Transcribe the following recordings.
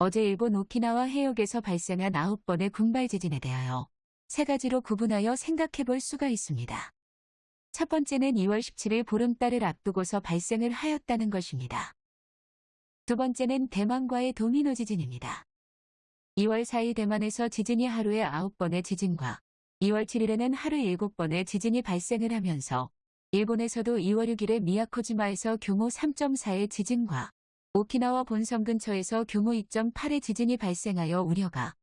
어제 일본 오키나와 해역에서 발생한 9번의 군발 지진에 대하여 세 가지로 구분하여 생각해 볼 수가 있습니다. 첫 번째는 2월 17일 보름달을 앞두고서 발생을 하였다는 것입니다. 두 번째는 대만과의 도미노 지진입니다. 2월 4일 대만에서 지진이 하루에 9번의 지진과 2월 7일에는 하루 7번의 지진이 발생을 하면서 일본에서도 2월 6일에 미야코지마에서 규모 3.4의 지진과 오키나와 본섬 근처에서 규모 2.8의 지진이 발생하여 우려가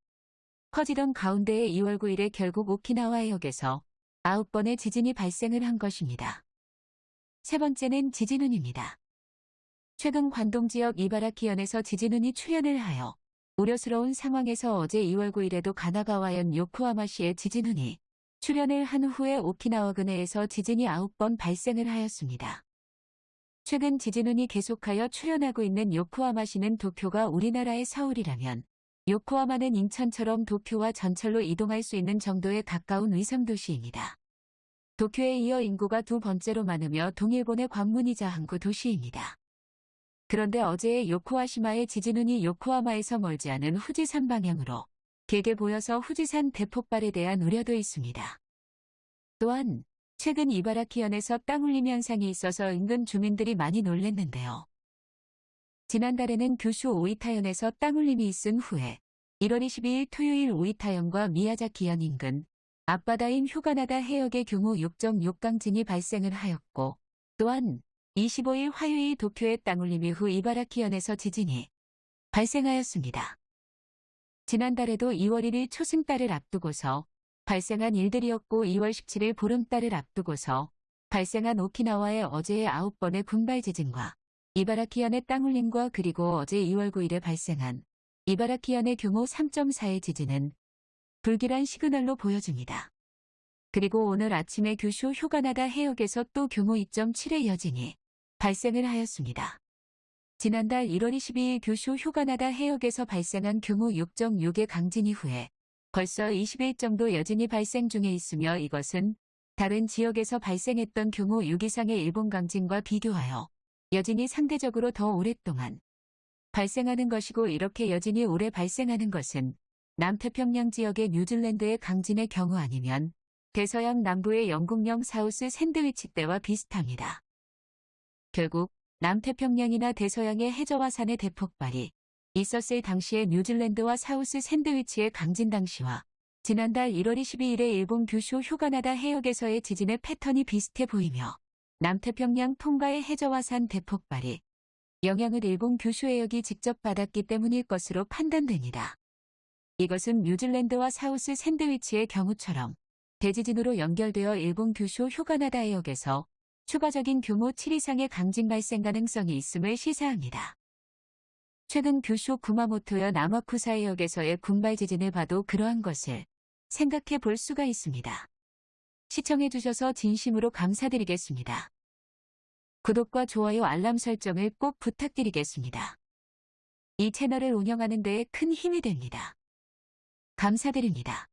커지던 가운데에 2월 9일에 결국 오키나와 해역에서 9번의 지진이 발생을 한 것입니다. 세 번째는 지진운입니다. 최근 관동 지역 이바라키현에서 지진운이 출현을 하여 우려스러운 상황에서 어제 2월 9일에도 가나가와현 요코하마시의 지진운이 출현을 한 후에 오키나와 근해에서 지진이 9번 발생을 하였습니다. 최근 지진운이 계속하여 출현하고 있는 요코하마시는 도쿄가 우리나라의 서울이라면 요코하마는 인천처럼 도쿄와 전철로 이동할 수 있는 정도에 가까운 위성도시입니다. 도쿄에 이어 인구가 두 번째로 많으며 동일본의 관문이자 항구 도시입니다. 그런데 어제의 요코하시마의 지진운이 요코하마에서 멀지 않은 후지산 방향으로 길게 보여서 후지산 대폭발에 대한 우려도 있습니다. 또한 최근 이바라키현에서 땅울림 현상이 있어서 인근 주민들이 많이 놀랬는데요. 지난달에는 규슈 오이타현에서 땅울림이 있은 후에 1월 22일 토요일 오이타현과 미야자키현 인근 앞바다인 휴가나다 해역의 규모 6.6 강진이 발생을 하였고 또한 25일 화요일 도쿄의 땅울림 이후 이바라키현에서 지진이 발생하였습니다. 지난달에도 2월 1일 초승달을 앞두고서 발생한 일들이었고 2월 17일 보름달을 앞두고서 발생한 오키나와의 어제의 9번의 군발 지진과 이바라키현의 땅울림과 그리고 어제 2월 9일에 발생한 이바라키현의 규모 3.4의 지진은 불길한 시그널로 보여집니다. 그리고 오늘 아침에 규슈 휴가나다 해역에서 또 규모 2.7의 여진이 발생을 하였습니다. 지난달 1월 22일 규슈 휴가나다 해역에서 발생한 규모 6.6의 강진 이후에 벌써 20일 정도 여진이 발생 중에 있으며 이것은 다른 지역에서 발생했던 규모 6 이상의 일본 강진과 비교하여 여진이 상대적으로 더 오랫동안 발생하는 것이고 이렇게 여진이 오래 발생하는 것은 남태평양 지역의 뉴질랜드의 강진의 경우 아니면 대서양 남부의 영국령 사우스 샌드위치 때와 비슷합니다. 결국 남태평양이나 대서양의 해저화산의 대폭발이 있었을 당시의 뉴질랜드와 사우스 샌드위치의 강진 당시와 지난달 1월 22일에 일본 규슈 휴가나다 해역에서의 지진의 패턴이 비슷해 보이며 남태평양 통과의 해저화산 대폭발이 영향을 일본 규슈 해역이 직접 받았기 때문일 것으로 판단됩니다. 이것은 뉴질랜드와 사우스 샌드위치의 경우처럼 대지진으로 연결되어 일본 규슈 휴가나다 해역에서 추가적인 규모 7 이상의 강진 발생 가능성이 있음을 시사합니다. 최근 규슈 구마모토여 남아쿠사 해역에서의 군발 지진을 봐도 그러한 것을 생각해 볼 수가 있습니다. 시청해 주셔서 진심으로 감사드리겠습니다. 구독과 좋아요 알람 설정을 꼭 부탁드리겠습니다. 이 채널을 운영하는 데에 큰 힘이 됩니다. 감사드립니다.